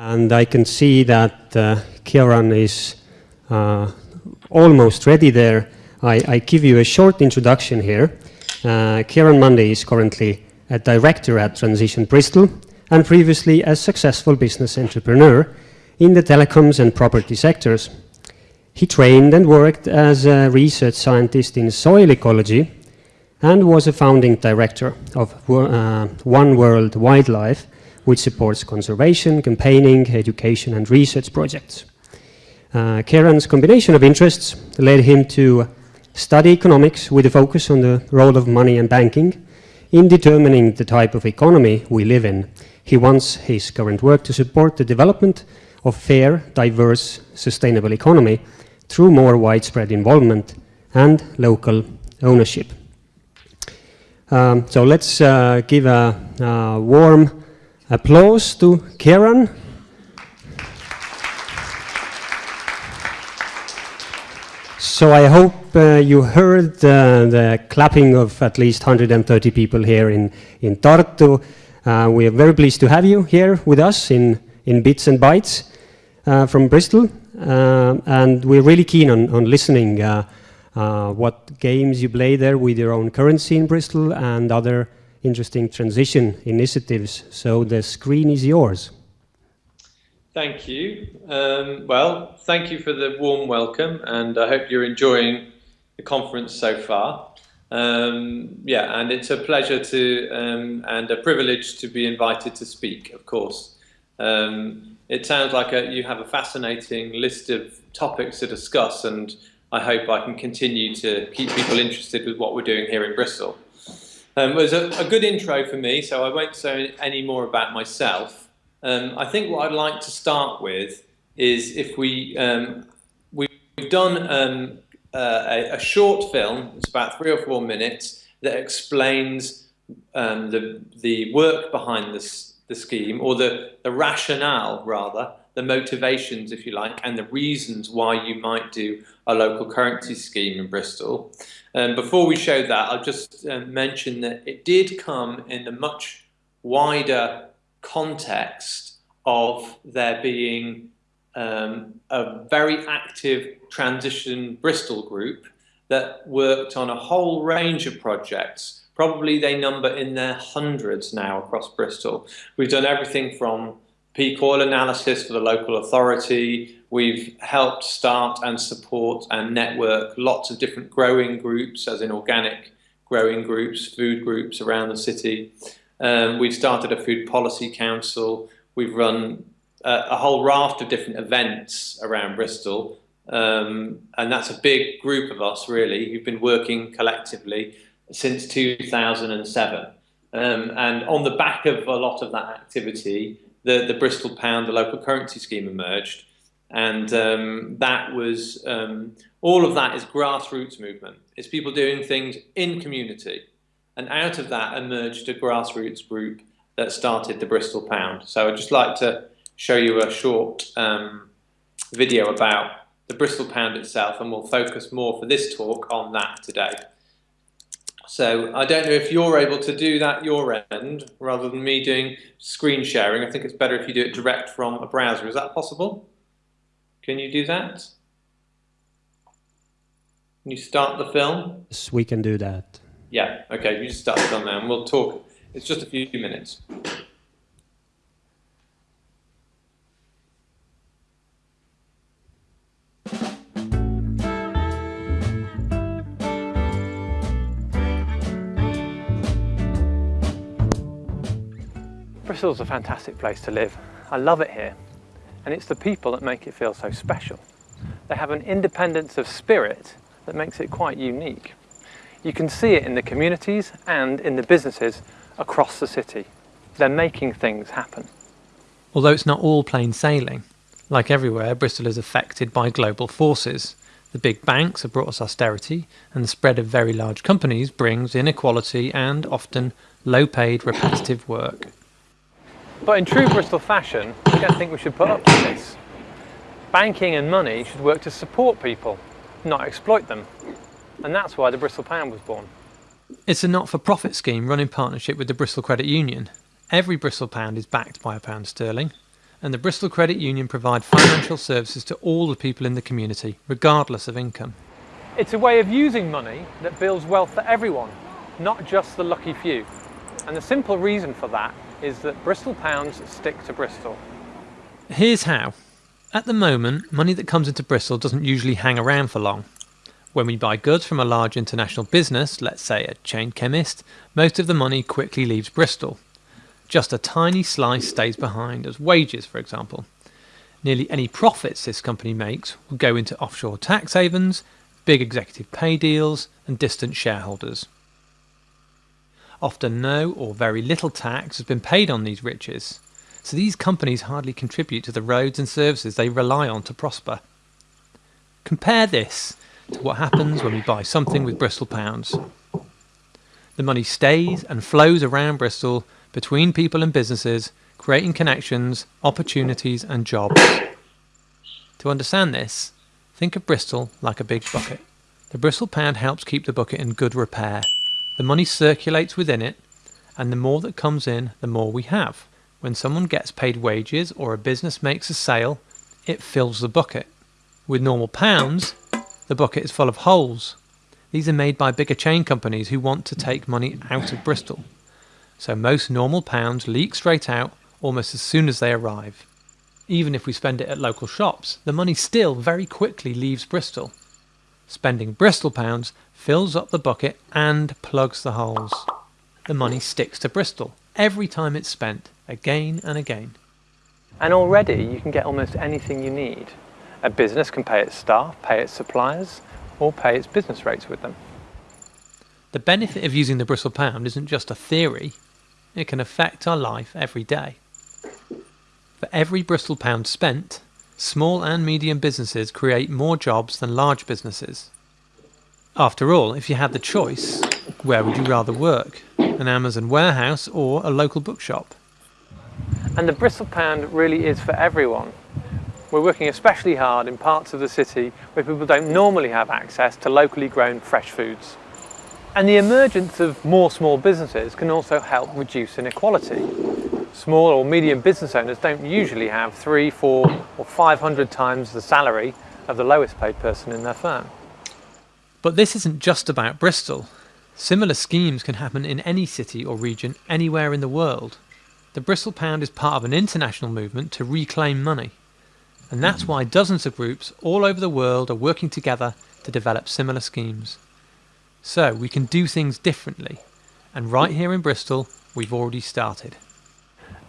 And I can see that uh, Ciaran is uh, almost ready there. I, I, give you a short introduction here. Uh, Ciaran Mundy is currently a director at Transition Bristol and previously a successful business entrepreneur in the telecoms and property sectors. He trained and worked as a research scientist in soil ecology and was a founding director of uh, One World Wildlife, which supports conservation, campaigning, education and research projects. Uh, Ciaran's combination of interests led him to study economics with a focus on the role of money and banking in determining the type of economy we live in. He wants his current work to support the development of fair, diverse, sustainable economy through more widespread involvement and local ownership. Um, so let's uh, give a, a, warm applause to Ciaran. So I hope uh, you heard uh, the clapping of at least 130 people here in, in Tartu. Uh, we are very pleased to have you here with us in, in Bits and Bytes uh, from Bristol. Uh, and we're really keen on, on listening uh, what games you play there with your own currency in Bristol and other interesting transition initiatives. So the screen is yours. Thank you. Um, well, thank you for the warm welcome, and I hope you're enjoying the conference so far. Um, yeah, and it's a pleasure to um, and a privilege to be invited to speak, of course. Um, it sounds like a, you have a fascinating list of topics to discuss, and I hope I can continue to keep people interested with what we're doing here in Bristol. Um, it was a, a, good intro for me, so I won't say any more about myself. Um, I think what I'd like to start with is if we um, we've done um, uh, a, a, short film. It's about three or four minutes that explains um, the the work behind this the scheme, or the, the rationale rather, the motivations, if you like, and the reasons why you might do a local currency scheme in Bristol. Um, before we show that, I'll just uh, mention that it did come in a much wider context of there being um, a very active transition Bristol group that worked on a whole range of projects Probably they number in their hundreds now across Bristol. We've done everything from peak oil analysis for the local authority. We've helped start and support and network lots of different growing groups, as in organic growing groups, food groups around the city. Um, we've started a food policy council. We've run a, a whole raft of different events around Bristol. Um, and that's a big group of us, really, who've been working collectively since 2007. Um, and on the back of a lot of that activity, the, the Bristol Pound, the local currency scheme emerged. And um, that was, um, all of that is grassroots movement. It's people doing things in community. And out of that emerged a grassroots group that started the Bristol Pound. So I'd just like to show you a short um, video about the Bristol Pound itself, and we'll focus more for this talk on that today. So I don't know if you're able to do that your end rather than me doing screen sharing. I think it's better if you do it direct from a browser. Is that possible? Can you do that? Can you start the film? Yes, we can do that. Yeah, okay, you just start the film now and we'll talk. It's just a few minutes. Bristol's a fantastic place to live. I love it here. And it's the people that make it feel so special. They have an independence of spirit that makes it quite unique. You can see it in the communities and in the businesses across the city. They're making things happen. Although it's not all plain sailing, like everywhere, Bristol is affected by global forces. The big banks have brought us austerity, and the spread of very large companies brings inequality and often low paid repetitive work. But in true Bristol fashion, I don't think we should put up with this. Banking and money should work to support people, not exploit them. And that's why the Bristol Pound was born. It's a not-for-profit scheme run in partnership with the Bristol Credit Union. Every Bristol pound is backed by a pound sterling, and the Bristol Credit Union provide financial services to all the people in the community, regardless of income. It's a way of using money that builds wealth for everyone, not just the lucky few. And the simple reason for that is that Bristol pounds stick to Bristol. Here's how. At the moment, money that comes into Bristol doesn't usually hang around for long. When we buy goods from a large international business, let's say a chain chemist, most of the money quickly leaves Bristol. Just a tiny slice stays behind as wages, for example. Nearly any profits this company makes will go into offshore tax havens, big executive pay deals, and distant shareholders. Often no or very little tax has been paid on these riches, so these companies hardly contribute to the roads and services they rely on to prosper. Compare this to what happens when we buy something with Bristol pounds. The money stays and flows around Bristol between people and businesses, creating connections, opportunities, and jobs. To understand this, think of Bristol like a big bucket. The Bristol pound helps keep the bucket in good repair. The money circulates within it, and the more that comes in, the more we have. When someone gets paid wages or a business makes a sale, it fills the bucket. With normal pounds, the bucket is full of holes. These are made by bigger chain companies who want to take money out of Bristol. So most normal pounds leak straight out almost as soon as they arrive. Even if we spend it at local shops, the money still very quickly leaves Bristol. Spending Bristol pounds fills up the bucket and plugs the holes. The money sticks to Bristol every time it's spent, again and again. And already you can get almost anything you need. A business can pay its staff, pay its suppliers, or pay its business rates with them. The benefit of using the Bristol pound isn't just a theory, it can affect our life every day. For every Bristol pound spent, small and medium businesses create more jobs than large businesses. After all, if you had the choice, where would you rather work? An Amazon warehouse or a local bookshop? And the Bristol pound really is for everyone. We're working especially hard in parts of the city where people don't normally have access to locally grown fresh foods. And the emergence of more small businesses can also help reduce inequality. Small or medium business owners don't usually have three, four or 500 times the salary of the lowest paid person in their firm. But this isn't just about Bristol. Similar schemes can happen in any city or region anywhere in the world. The Bristol Pound is part of an international movement to reclaim money. And that's mm-hmm. why dozens of groups all over the world are working together to develop similar schemes. So we can do things differently. And right here in Bristol, we've already started.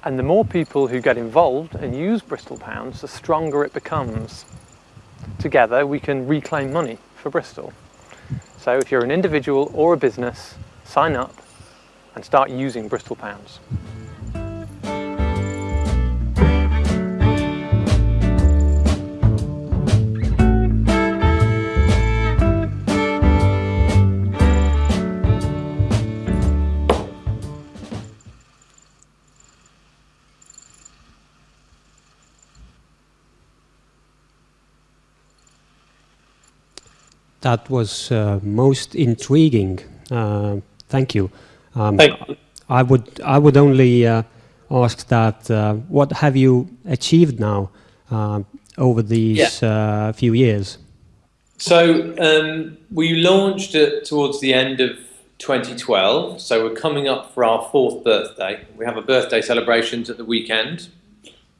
And the more people who get involved and use Bristol Pounds, the stronger it becomes. Together we can reclaim money for Bristol. So if you're an individual or a business, sign up and start using Bristol Pounds. That was uh, most intriguing. Uh, thank you. Um, thank you. I would I would only uh, ask that uh, what have you achieved now uh, over these yeah. Uh, few years? So um, we launched it towards the end of 2012. So we're coming up for our fourth birthday. We have a birthday celebrations at the weekend.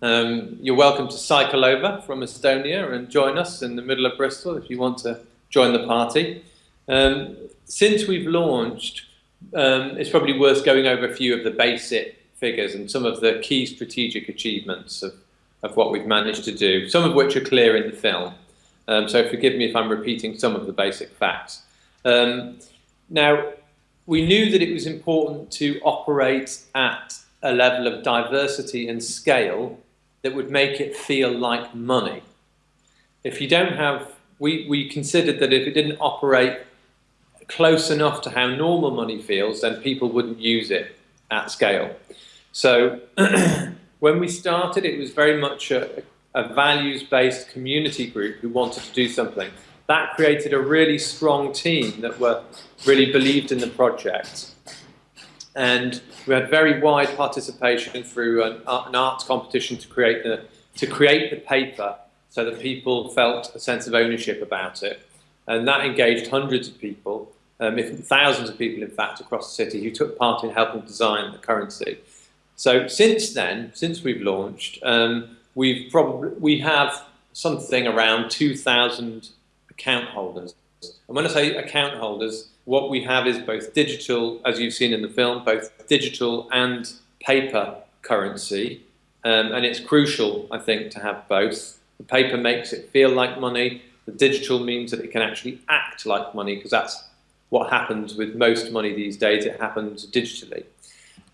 Um, you're welcome to cycle over from Estonia and join us in the middle of Bristol if you want to join the party. Um, since we've launched, um, it's probably worth going over a few of the basic figures and some of the key strategic achievements of, of what we've managed to do, some of which are clear in the film. Um, so forgive me if I'm repeating some of the basic facts. Um, now, we knew that it was important to operate at a level of diversity and scale that would make it feel like money. If you don't have we, we considered that if it didn't operate close enough to how normal money feels, then people wouldn't use it at scale. So when we started, it was very much a, a values-based community group who wanted to do something. That created a really strong team that were really believed in the project. and we had very wide participation through an, an arts competition to create the to create the paper so that people felt a sense of ownership about it. And that engaged hundreds of people, um, thousands of people, in fact, across the city who took part in helping design the currency. So since then, since we've launched, um, we've probably we have something around 2,000 account holders. And when I say account holders, what we have is both digital, as you've seen in the film, both digital and paper currency. Um, and it's crucial, I think, to have both. The paper makes it feel like money. The digital means that it can actually act like money because that's what happens with most money these days. It happens digitally.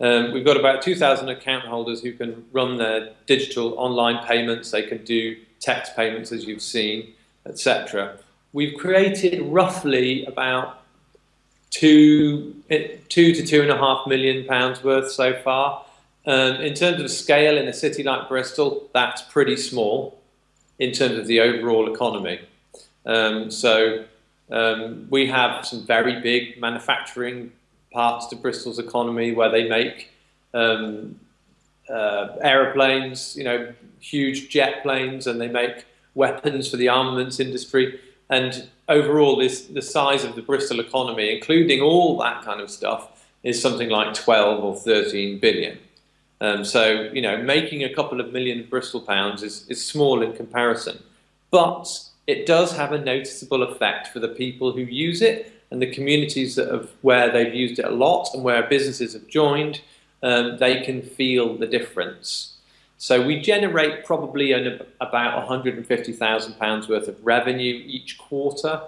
Um, we've got about 2,000 account holders who can run their digital online payments. They can do text payments, as you've seen, etc. We've created roughly about two, two to two and a half million pounds worth so far. Um, in terms of scale in a city like Bristol, that's pretty small in terms of the overall economy. Um, so um, we have some very big manufacturing parts to Bristol's economy where they make um, uh, aeroplanes, you know, huge jet planes, and they make weapons for the armaments industry. And overall, this, the size of the Bristol economy, including all that kind of stuff, is something like 12 or 13 billion. Um, so, you know, making a couple of million Bristol pounds is, is small in comparison. But it does have a noticeable effect for the people who use it and the communities that have, where they've used it a lot and where businesses have joined, um, they can feel the difference. So we generate probably an, about £150,000 worth of revenue each quarter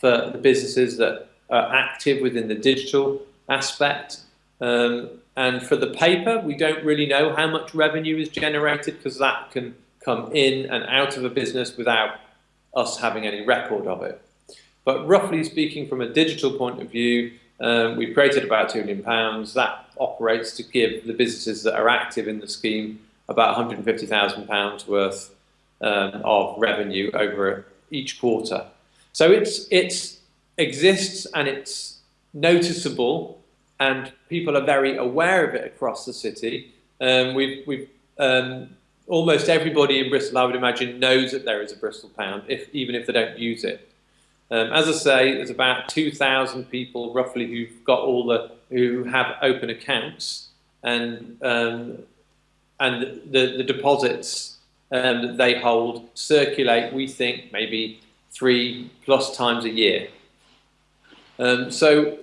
for the businesses that are active within the digital aspect. Um, and for the paper, we don't really know how much revenue is generated because that can come in and out of a business without us having any record of it. But roughly speaking, from a digital point of view, um, we've created about £2 million. That operates to give the businesses that are active in the scheme about £150,000 worth um, of revenue over each quarter. So it's, it's exists and it's noticeable and people are very aware of it across the city. Um, we've, we've um, almost everybody in Bristol, I would imagine, knows that there is a Bristol pound, if, even if they don't use it. Um, as I say, there's about 2,000 people roughly who've got all the who have open accounts, and um, and the the deposits um, that they hold circulate. We think maybe three plus times a year. Um, so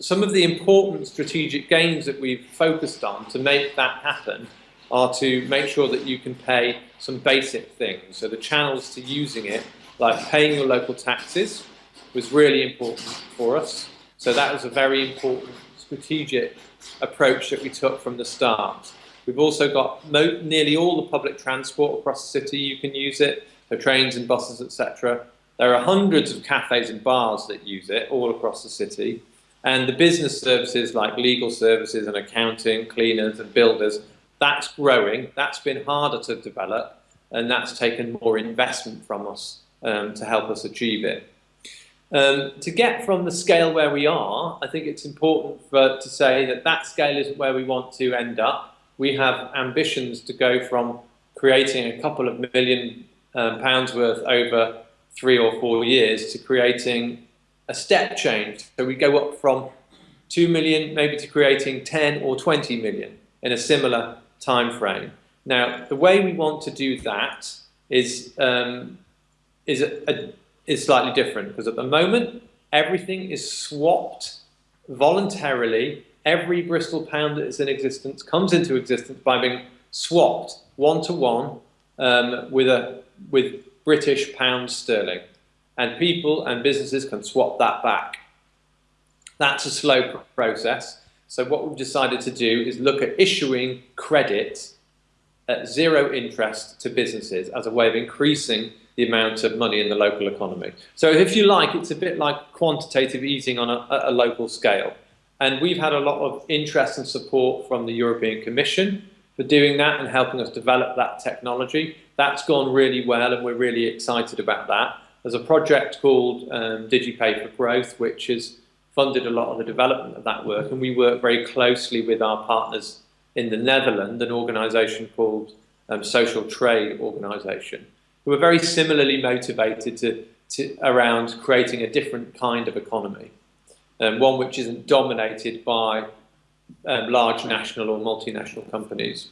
some of the important strategic gains that we've focused on to make that happen are to make sure that you can pay some basic things. So the channels to using it, like paying your local taxes, was really important for us. So that was a very important strategic approach that we took from the start. We've also got nearly all the public transport across the city, you can use it, so trains and buses, etc. There are hundreds of cafes and bars that use it all across the city. And the business services like legal services and accounting, cleaners and builders, that's growing. That's been harder to develop and that's taken more investment from us um, to help us achieve it. Um, to get from the scale where we are, I think it's important for, to say that that scale isn't where we want to end up. We have ambitions to go from creating a couple of million um, pounds worth over three or four years to creating a step change. So we go up from 2 million maybe to creating 10 or 20 million in a similar time frame. Now, the way we want to do that is, um, is, a, a, is slightly different because at the moment, everything is swapped voluntarily. Every Bristol pound that is in existence comes into existence by being swapped one to one um, with, a, with British pound sterling and people and businesses can swap that back. That's a slow process. So what we've decided to do is look at issuing credit at zero interest to businesses as a way of increasing the amount of money in the local economy. So if you like, it's a bit like quantitative easing on a, a local scale. And we've had a lot of interest and support from the European Commission for doing that and helping us develop that technology. That's gone really well and we're really excited about that. There's a project called um, DigiPay for Growth, which is funded a lot of the development of that work, and we work very closely with our partners in the Netherlands, an organisation called um, Social Trade Organisation, who are very similarly motivated to, to, around creating a different kind of economy, um, one which isn't dominated by um, large national or multinational companies.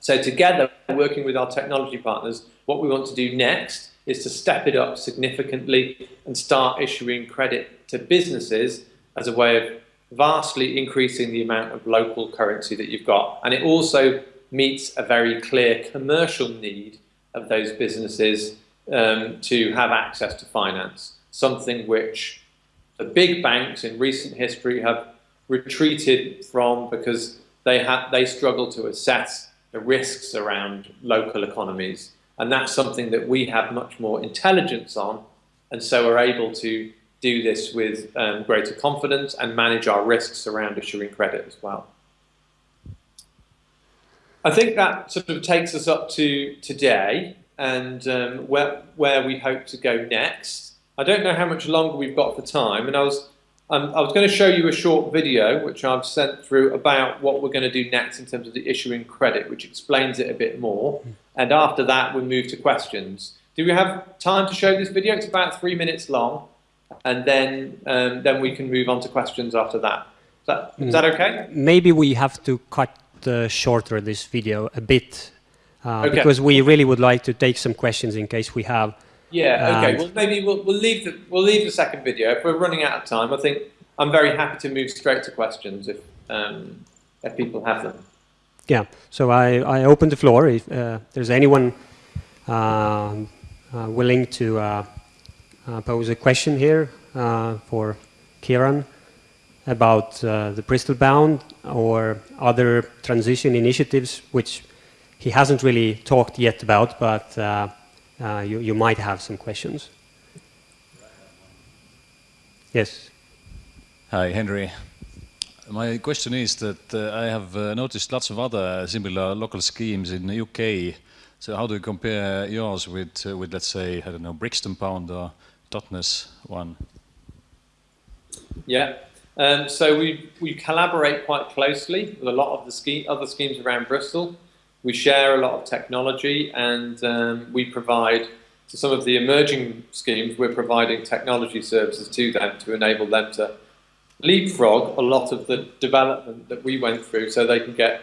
So together, working with our technology partners, what we want to do next is to step it up significantly and start issuing credit to businesses as a way of vastly increasing the amount of local currency that you've got. And it also meets a very clear commercial need of those businesses um, to have access to finance, something which the big banks in recent history have retreated from because they, have, they struggle to assess the risks around local economies. And that's something that we have much more intelligence on, and so we're able to do this with um, greater confidence and manage our risks around issuing credit as well. I think that sort of takes us up to today and um, where, where we hope to go next. I don't know how much longer we've got for time, and I was, um, I was going to show you a short video which I've sent through about what we're going to do next in terms of the issuing credit, which explains it a bit more. And after that, we move to questions. Do we have time to show this video? It's about three minutes long and then um, then we can move on to questions after that. Is that, is that okay? Maybe we have to cut uh, shorter this video a bit uh, okay. because we really would like to take some questions in case we have. Yeah. Okay. well, maybe we'll, we'll leave the we'll leave the second video. If we're running out of time, I think I'm very happy to move straight to questions if um, if people have them. Yeah. So I I open the floor if uh, there's anyone um, uh, willing to uh, uh, pose a question here uh, for Ciaran about uh, the Bristol Pound or other transition initiatives, which he hasn't really talked yet about, but you, you might have some questions. Yes. Hi, Henry. My question is that uh, I have uh, noticed lots of other similar local schemes in the UK. So how do you compare yours with, uh, with let's say, I don't know, Brixton Pound or Totnes one? Yeah, um, so we, we collaborate quite closely with a lot of the ski, other schemes around Bristol. We share a lot of technology and um, we provide, to some of the emerging schemes, we're providing technology services to them to enable them to leapfrog a lot of the development that we went through so they can get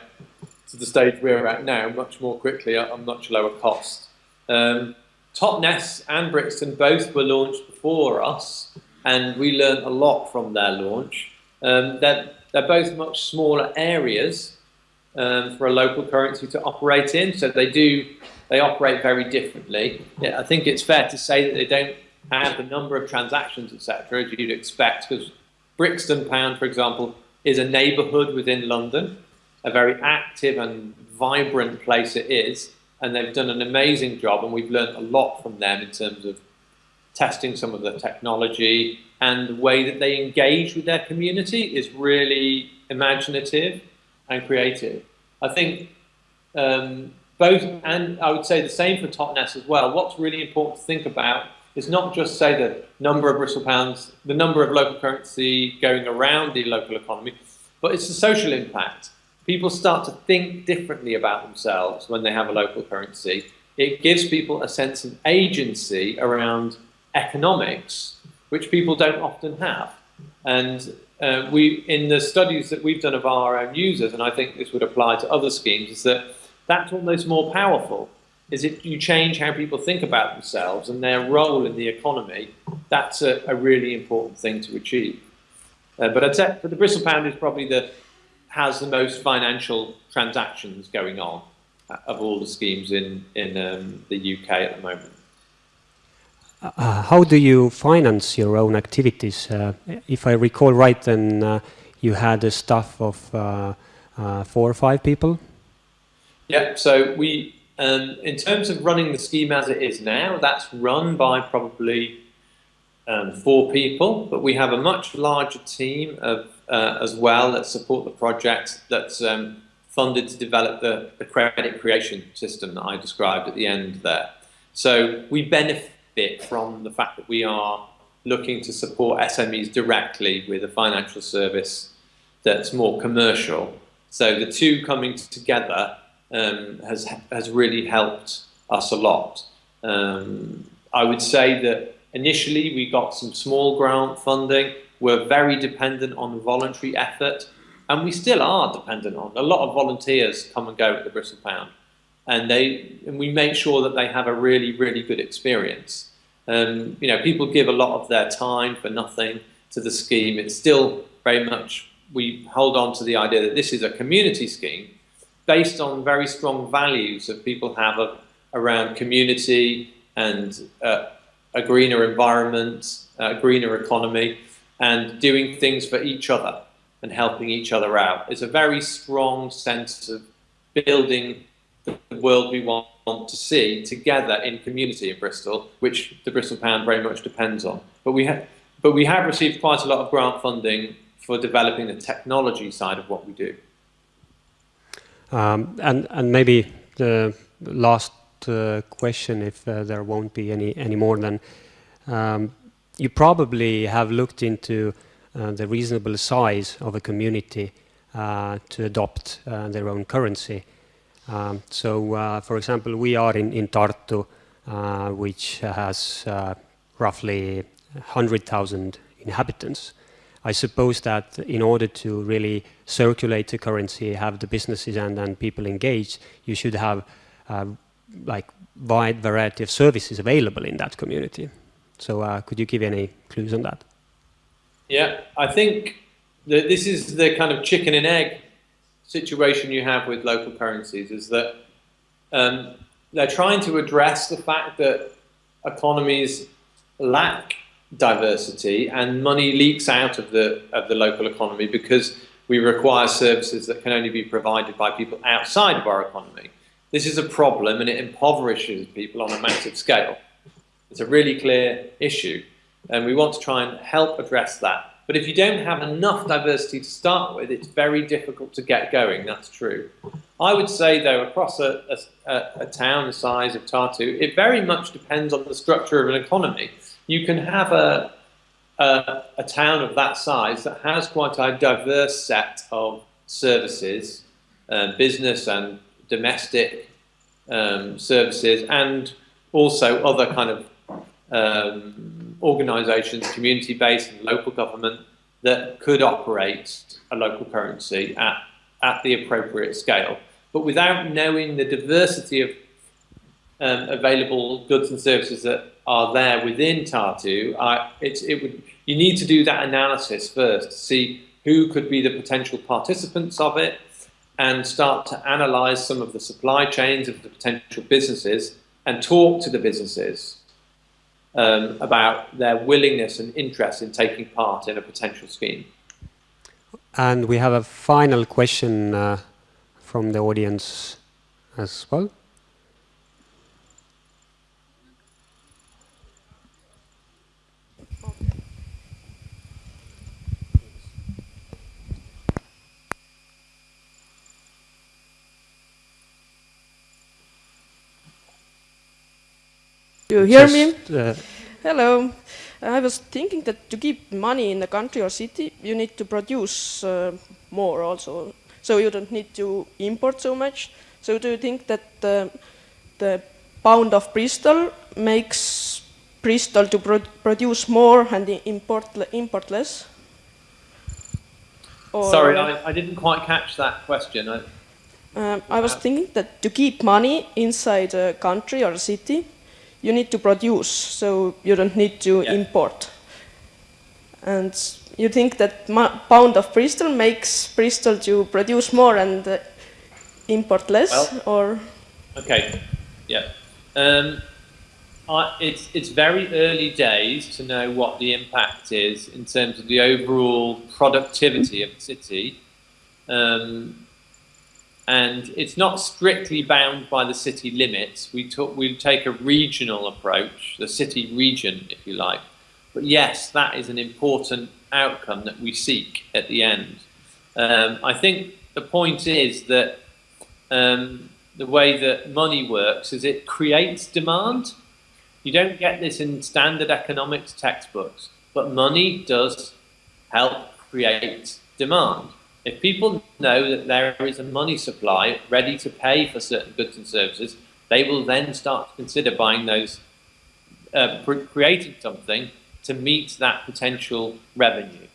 to the stage we're at now much more quickly at a much lower cost. Um, Totnes and Brixton both were launched before us, and we learned a lot from their launch. Um, they're, they're both much smaller areas um, for a local currency to operate in, so they do they operate very differently. Yeah, I think it's fair to say that they don't have the number of transactions, etc., as you'd expect, because Brixton Pound, for example, is a neighbourhood within London, a very active and vibrant place it is, and they've done an amazing job and we've learned a lot from them in terms of testing some of the technology and the way that they engage with their community is really imaginative and creative. I think um, both, and I would say the same for Totnes as well, what's really important to think about is not just say the number of Bristol pounds, the number of local currency going around the local economy, but it's the social impact people start to think differently about themselves when they have a local currency. It gives people a sense of agency around economics, which people don't often have. And uh, we, in the studies that we've done of our own users, and I think this would apply to other schemes, is that that's almost more powerful. Is if you change how people think about themselves and their role in the economy, that's a, a really important thing to achieve. Uh, but for the Bristol Pound is probably the has the most financial transactions going on uh, of all the schemes in, in um, the UK at the moment. Uh, uh, how do you finance your own activities? Uh, if I recall right, then uh, you had a staff of uh, four or five people? Yeah, so we, um, in terms of running the scheme as it is now, that's run by probably um, four people, but we have a much larger team of uh, as well that support the project that's um, funded to develop the, the credit creation system that I described at the end there. So we benefit from the fact that we are looking to support SMEs directly with a financial service that's more commercial. So the two coming together um, has has really helped us a lot. Um, I would say that initially we got some small grant funding. We're very dependent on voluntary effort, and we still are dependent on a lot of volunteers come and go at the Bristol Pound, and they and we make sure that they have a really really good experience. Um, you know, people give a lot of their time for nothing to the scheme. It's still very much we hold on to the idea that this is a community scheme based on very strong values that people have of, around community and uh, a greener environment, a greener economy, and doing things for each other and helping each other out. It's a very strong sense of building the world we want to see together in community in Bristol, which the Bristol Pound very much depends on. But we have, but we have received quite a lot of grant funding for developing the technology side of what we do. Um, and and maybe the last uh, question, if uh, there won't be any any more, then um, you probably have looked into uh, the reasonable size of a community uh, to adopt uh, their own currency. Um, so, uh, for example, we are in, in Tartu, uh, which has uh, roughly 100,000 inhabitants. I suppose that in order to really circulate the currency, have the businesses and, and people engaged, you should have like wide variety of services available in that community. So uh, could you give any clues on that? Yeah, I think that this is the kind of chicken and egg situation you have with local currencies is that um, they're trying to address the fact that economies lack diversity and money leaks out of the of the local economy because we require services that can only be provided by people outside of our economy. This is a problem and it impoverishes people on a massive scale. It's a really clear issue, and we want to try and help address that. But if you don't have enough diversity to start with, it's very difficult to get going, that's true. I would say, though, across a, a, a town the size of Tartu, it very much depends on the structure of an economy. You can have a, a, a town of that size that has quite a diverse set of services, uh, business and domestic um, services, and also other kind of um, organisations, community-based and local government, that could operate a local currency at, at the appropriate scale. But without knowing the diversity of um, available goods and services that are there within Tartu, I, it would, you need to do that analysis first to see who could be the potential participants of it and start to analyze some of the supply chains of the potential businesses and talk to the businesses um, about their willingness and interest in taking part in a potential scheme. And we have a final question uh, from the audience as well. You hear Just, me? Uh, Hello. I was thinking that to keep money in a country or city, you need to produce uh, more also. So you don't need to import so much. So do you think that uh, the pound of Bristol makes Bristol to pro produce more and import, import less? Or Sorry, I, I, didn't quite catch that question. I, um, I was thinking that to keep money inside a country or a city, you need to produce, so you don't need to yeah. import. And you think that pound of Bristol makes Bristol to produce more and uh, import less, well, or? Okay, yeah. Um, I, it's, it's very early days to know what the impact is in terms of the overall productivity of the city. Um, and it's not strictly bound by the city limits. We, we take a regional approach, the city region, if you like. But yes, that is an important outcome that we seek at the end. Um, I think the point is that um, the way that money works is it creates demand. You don't get this in standard economics textbooks. but money does help create demand. If people know that there is a money supply ready to pay for certain goods and services, they will then start to consider buying those, uh, creating something to meet that potential revenue.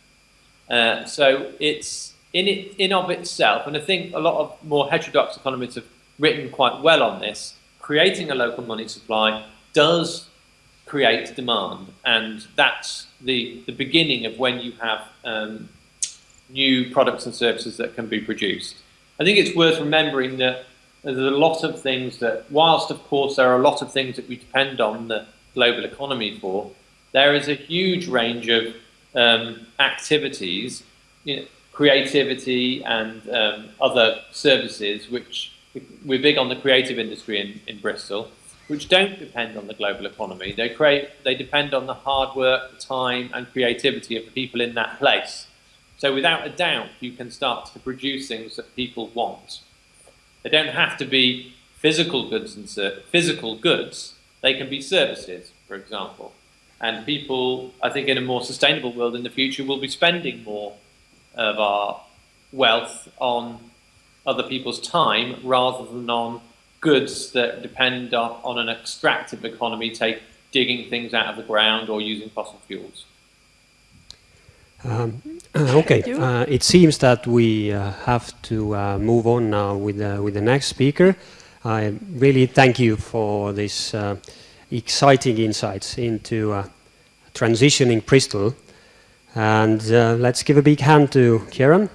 Uh, so it's in it in of itself, and I think a lot of more heterodox economists have written quite well on this. Creating a local money supply does create demand, and that's the the beginning of when you have um, new products and services that can be produced. I think it's worth remembering that there's a lot of things that, whilst of course there are a lot of things that we depend on the global economy for, there is a huge range of um, activities, you know, creativity and um, other services, which we're big on the creative industry in, in Bristol, which don't depend on the global economy. They create, they depend on the hard work, the time, and creativity of the people in that place. So without a doubt, you can start to produce things that people want. They don't have to be physical goods and physical goods. They can be services, for example. And people, I think, in a more sustainable world in the future, will be spending more of our wealth on other people's time rather than on goods that depend on, on an extractive economy, take digging things out of the ground or using fossil fuels. Um, okay, uh, it seems that we uh, have to uh, move on now with, with the next speaker. I really thank you for this uh, exciting insights into uh, transitioning Bristol. And uh, let's give a big hand to Ciaran.